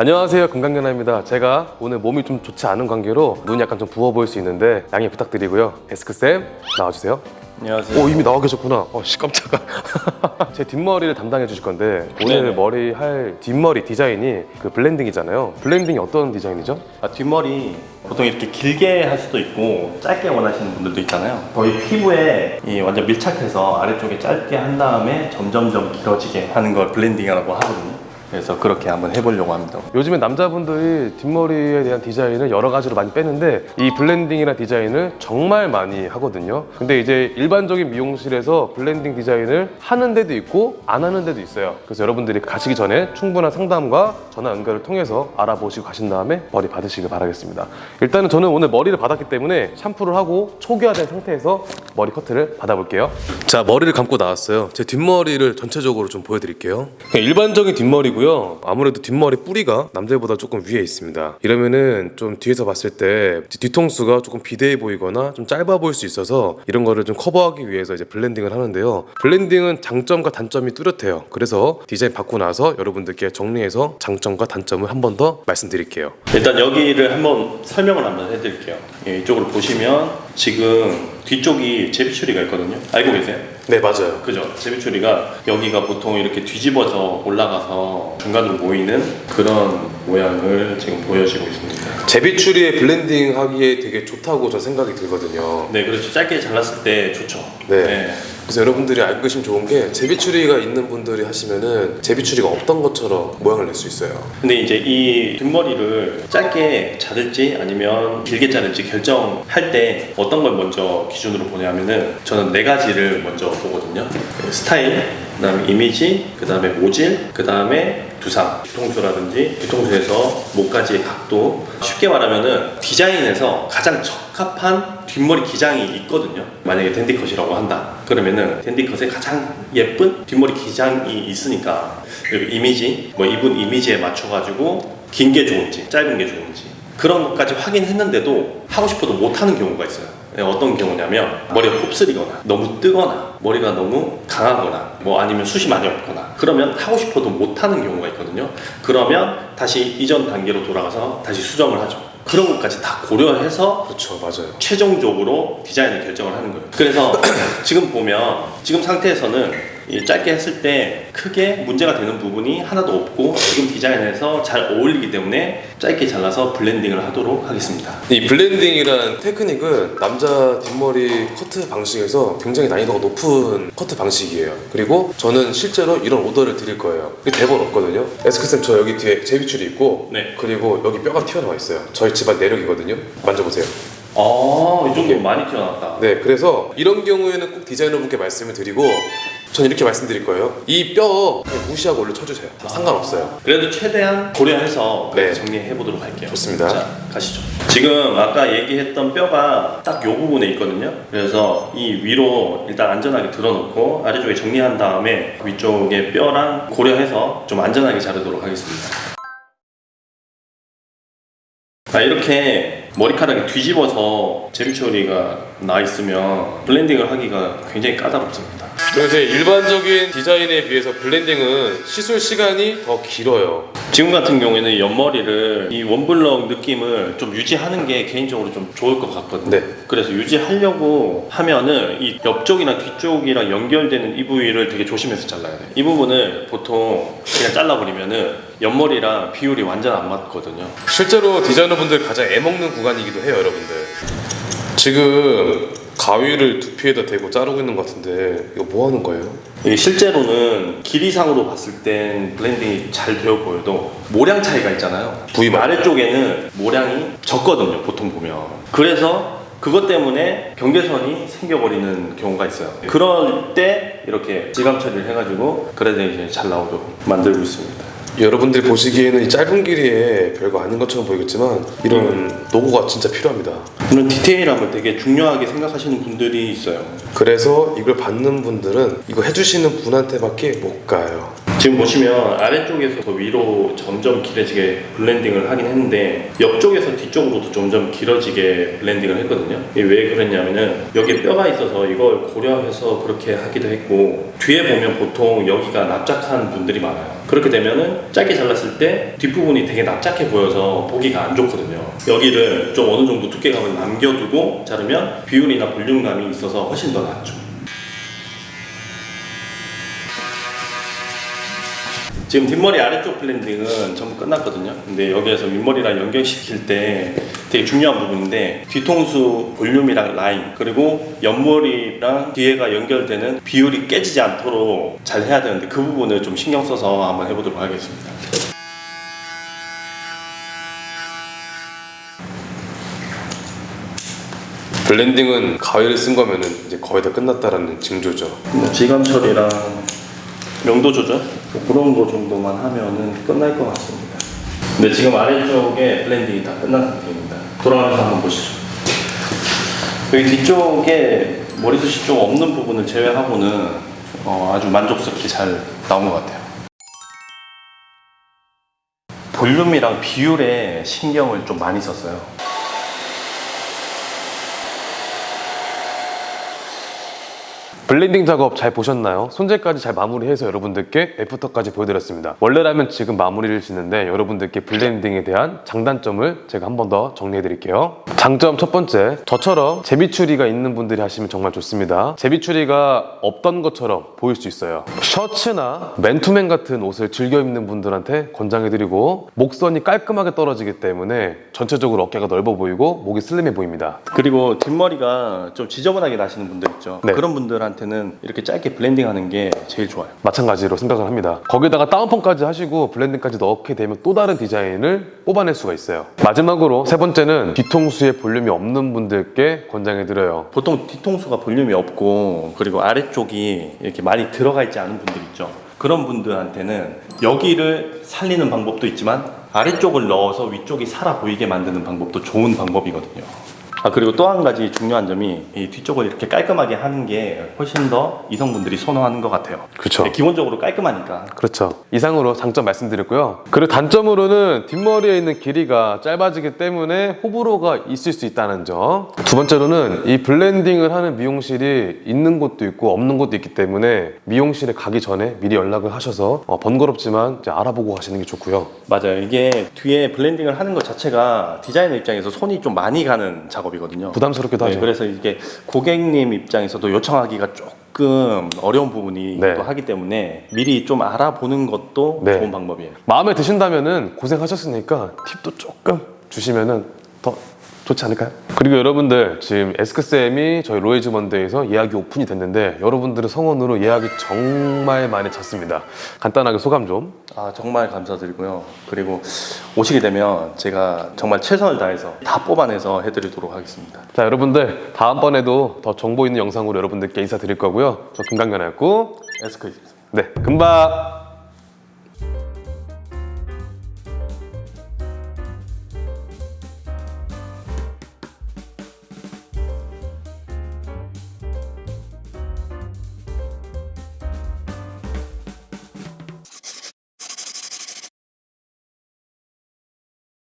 안녕하세요 건강연아입니다 제가 오늘 몸이 좀 좋지 않은 관계로 눈이 약간 좀 부어 보일 수 있는데 양해 부탁드리고요 데스크쌤 나와주세요 안녕하세요. 오 이미 나와 계셨구나 어씨 깜짝아 제 뒷머리를 담당해 주실 건데 오늘 네네. 머리 할 뒷머리 디자인이 그 블렌딩이잖아요 블렌딩이 어떤 디자인이죠? 아, 뒷머리 보통 이렇게 길게 할 수도 있고 짧게 원하시는 분들도 있잖아요. 거의 피부에 이 완전 밀착해서 아래쪽에 짧게 한 다음에 점점점 길어지게 하는 걸 블렌딩이라고 하거든요. 그래서 그렇게 한번 해보려고 합니다. 요즘에 남자분들이 뒷머리에 대한 디자인을 여러 가지로 많이 빼는데 이 블렌딩이나 디자인을 정말 많이 하거든요. 근데 이제 일반적인 미용실에서 블렌딩 디자인을 하는 데도 있고 안 하는 데도 있어요. 그래서 여러분들이 가시기 전에 충분한 상담과 전화 연결을 통해서 알아보시고 가신 다음에 머리 받으시길 바라겠습니다. 일단은 저는 오늘 머리를 받았기 때문에 샴푸를 하고 초기화된 상태에서 머리 커트를 받아볼게요. 자 머리를 감고 나왔어요. 제 뒷머리를 전체적으로 좀 보여드릴게요. 일반적인 뒷머리고요. 아무래도 뒷머리 뿌리가 남자보다 조금 위에 있습니다. 이러면은 좀 뒤에서 봤을 때 뒤통수가 조금 비대해 보이거나 좀 짧아 보일 수 있어서 이런 거를 좀 커버하기 위해서 이제 블렌딩을 하는데요. 블렌딩은 장점과 단점이 뚜렷해요. 그래서 디자인 받고 나서 여러분들께 정리해서 장점과 단점을 한 번 더 말씀드릴게요. 일단 여기를 한번 설명을 한번 해드릴게요. 예, 이쪽으로 보시면 지금 뒤쪽이 제비추리가 있거든요. 알고 계세요? 네 맞아요 그죠? 제비추리가 여기가 보통 이렇게 뒤집어서 올라가서 중간으로 모이는 그런 모양을 지금 보여지고 있습니다. 제비추리에 블렌딩 하기에 되게 좋다고 저 생각이 들거든요 네, 그렇죠. 짧게 잘랐을 때 좋죠. 네. 그래서 여러분들이 알고 계시면 좋은 게 제비추리가 있는 분들이 하시면은 제비추리가 없던 것처럼 모양을 낼 수 있어요. 근데 이제 이 뒷머리를 짧게 자를지 아니면 길게 자를지 결정할 때 어떤 걸 먼저 기준으로 보냐면은 저는 네 가지를 먼저 보거든요. 스타일, 그다음에 이미지, 그다음에 모질, 그다음에 두상, 뒤통수라든지 뒤통수에서 목까지의 각도. 쉽게 말하면은 디자인에서 가장 적합한 뒷머리 기장이 있거든요. 만약에 댄디컷이라고 한다. 그러면은 댄디컷에 가장 예쁜 뒷머리 기장이 있으니까 그리고 이미지, 뭐 이분 이미지에 맞춰가지고 긴 게 좋은지 짧은 게 좋은지 그런 것까지 확인했는데도 하고 싶어도 못하는 경우가 있어요. 네, 어떤 경우냐면 머리가 곱슬이거나 너무 뜨거나 머리가 너무 강하거나 뭐 아니면 숱이 많이 없거나 그러면 하고 싶어도 못하는 경우가 있거든요. 그러면 다시 이전 단계로 돌아가서 다시 수정을 하죠. 그런 것까지 다 고려해서 그렇죠, 맞아요. 최종적으로 디자인을 결정을 하는 거예요. 그래서 지금 보면 지금 상태에서는 이 짧게 했을 때 크게 문제가 되는 부분이 하나도 없고 지금 디자인에서 잘 어울리기 때문에 짧게 잘라서 블렌딩을 하도록 하겠습니다. 이 블렌딩이란 테크닉은 남자 뒷머리 커트 방식에서 굉장히 난이도가 높은 커트 방식이에요. 그리고 저는 실제로 이런 오더를 드릴 거예요. 대본 없거든요. 에스크쌤 저 여기 뒤에 제비추리 있고 네. 그리고 여기 뼈가 튀어나와 있어요. 저희 집안 내력이거든요. 만져보세요. 아, 이 정도 많이 튀어나왔다. 네, 그래서 이런 경우에는 꼭 디자이너분께 말씀을 드리고 전 이렇게 말씀드릴 거예요. 이 뼈 무시하고 올려 쳐주세요. 상관없어요. 그래도 최대한 고려해서 네. 정리해 보도록 할게요. 좋습니다. 자, 가시죠. 지금 아까 얘기했던 뼈가 딱 요 부분에 있거든요. 그래서 이 위로 일단 안전하게 들어놓고 아래쪽에 정리한 다음에 위쪽에 뼈랑 고려해서 좀 안전하게 자르도록 하겠습니다. 아, 이렇게 머리카락이 뒤집어서 제비추리가 나 있으면 블렌딩을 하기가 굉장히 까다롭습니다. 이제 일반적인 디자인에 비해서 블렌딩은 시술 시간이 더 길어요. 지금 같은 경우에는 옆머리를 이 원블럭 느낌을 좀 유지하는 게 개인적으로 좀 좋을 것 같거든요. 네. 그래서 유지하려고 하면은 이 옆쪽이나 뒤쪽이랑 연결되는 이 부위를 되게 조심해서 잘라야 돼요. 이 부분을 보통 그냥 잘라버리면은 옆머리랑 비율이 완전 안 맞거든요. 실제로 디자이너분들 가장 애먹는 구간이기도 해요, 여러분들. 지금 가위를 두피에다 대고 자르고 있는 것 같은데 이거 뭐 하는 거예요? 이게 실제로는 길이상으로 봤을 땐 블렌딩이 잘 되어 보여도 모량 차이가 있잖아요. 부위마다. 아래쪽에는 모량이 적거든요. 보통 보면. 그래서 그것 때문에 경계선이 생겨버리는 경우가 있어요. 그럴 때 이렇게 질감 처리를 해가지고 그래도 이제 잘 나오도록 만들고 있습니다. 여러분들이 보시기에는 이 짧은 길이에 별거 아닌 것처럼 보이겠지만 이런 노고가 진짜 필요합니다. 이런 디테일함을 되게 중요하게 생각하시는 분들이 있어요. 그래서 이걸 받는 분들은 이거 해주시는 분한테밖에 못 가요. 지금 보시면 아래쪽에서 더 위로 점점 길어지게 블렌딩을 하긴 했는데 옆쪽에서 뒤쪽으로도 점점 길어지게 블렌딩을 했거든요. 왜 그랬냐면은 여기에 뼈가 있어서 이걸 고려해서 그렇게 하기도 했고 뒤에 보면 보통 여기가 납작한 분들이 많아요. 그렇게 되면은 짧게 잘랐을 때 뒷부분이 되게 납작해 보여서 보기가 안 좋거든요. 여기를 좀 어느 정도 두께감을 남겨두고 자르면 비율이나 볼륨감이 있어서 훨씬 더 낫죠. 지금 뒷머리 아래쪽 블렌딩은 전부 끝났거든요. 근데 여기에서 윗머리랑 연결시킬 때 되게 중요한 부분인데 뒤통수 볼륨이랑 라인 그리고 옆머리랑 뒤에가 연결되는 비율이 깨지지 않도록 잘 해야 되는데 그 부분을 좀 신경 써서 한번 해보도록 하겠습니다. 블렌딩은 가위를 쓴 거면은 이제 거의 다 끝났다라는 징조죠. 뭐 질감 처리랑 명도 조절 뭐 그런 거 정도만 하면은 끝날 것 같습니다. 근데 지금 아래쪽에 블렌딩이 다 끝난 상태입니다. 돌아가면서 한번 보시죠. 여기 뒤쪽에 머리숱이 좀 없는 부분을 제외하고는 어, 아주 만족스럽게 잘 나온 것 같아요. 볼륨이랑 비율에 신경을 좀 많이 썼어요. 블렌딩 작업 잘 보셨나요? 손질까지 잘 마무리해서 여러분들께 애프터까지 보여드렸습니다. 원래라면 지금 마무리를 짓는데 여러분들께 블렌딩에 대한 장단점을 제가 한 번 더 정리해드릴게요. 장점 첫 번째, 저처럼 제비추리가 있는 분들이 하시면 정말 좋습니다. 제비추리가 없던 것처럼 보일 수 있어요. 셔츠나 맨투맨 같은 옷을 즐겨 입는 분들한테 권장해드리고 목선이 깔끔하게 떨어지기 때문에 전체적으로 어깨가 넓어 보이고 목이 슬림해 보입니다. 그리고 뒷머리가 좀 지저분하게 나시는 분들 있죠. 네. 그런 분들한테는 이렇게 짧게 블렌딩 하는 게 제일 좋아요. 마찬가지로 생각을 합니다. 거기다가 다운펌까지 하시고 블렌딩까지 넣게 되면 또 다른 디자인을 뽑아낼 수가 있어요. 마지막으로 세 번째는 뒤통수에 볼륨이 없는 분들께 권장해드려요. 보통 뒤통수가 볼륨이 없고 그리고 아래쪽이 이렇게 많이 들어가 있지 않은 분들 있죠. 그런 분들한테는 여기를 살리는 방법도 있지만 아래쪽을 넣어서 위쪽이 살아 보이게 만드는 방법도 좋은 방법이거든요. 아 그리고 또 한 가지 중요한 점이 이 뒤쪽을 이렇게 깔끔하게 하는 게 훨씬 더 이성분들이 선호하는 것 같아요. 네, 기본적으로 깔끔하니까. 그렇죠. 이상으로 장점 말씀드렸고요. 그리고 단점으로는 뒷머리에 있는 길이가 짧아지기 때문에 호불호가 있을 수 있다는 점. 두 번째로는 이 블렌딩을 하는 미용실이 있는 곳도 있고 없는 곳도 있기 때문에 미용실에 가기 전에 미리 연락을 하셔서 어, 번거롭지만 이제 알아보고 가시는 게 좋고요. 맞아요. 이게 뒤에 블렌딩을 하는 것 자체가 디자이너 입장에서 손이 좀 많이 가는 작업이거든요. 부담스럽기도 네, 하죠. 그래서 이게 고객님 입장에서도 요청하기가 조금 어려운 부분이기도 네. 하기 때문에 미리 좀 알아보는 것도 네. 좋은 방법이에요. 마음에 드신다면은 고생하셨으니까 팁도 조금 주시면은 더 좋지 않을까요? 그리고 여러분들 지금 에스크쌤이 저희 로이즈 먼데이에서 예약이 오픈이 됐는데 여러분들의 성원으로 예약이 정말 많이 찼습니다. 간단하게 소감 좀. 아 정말 감사드리고요. 그리고 오시게 되면 제가 정말 최선을 다해서 다 뽑아내서 해드리도록 하겠습니다. 자 여러분들 다음번에도 더 정보 있는 영상으로 여러분들께 인사드릴 거고요. 저 김강변이었고 에스크입니다. 네 금방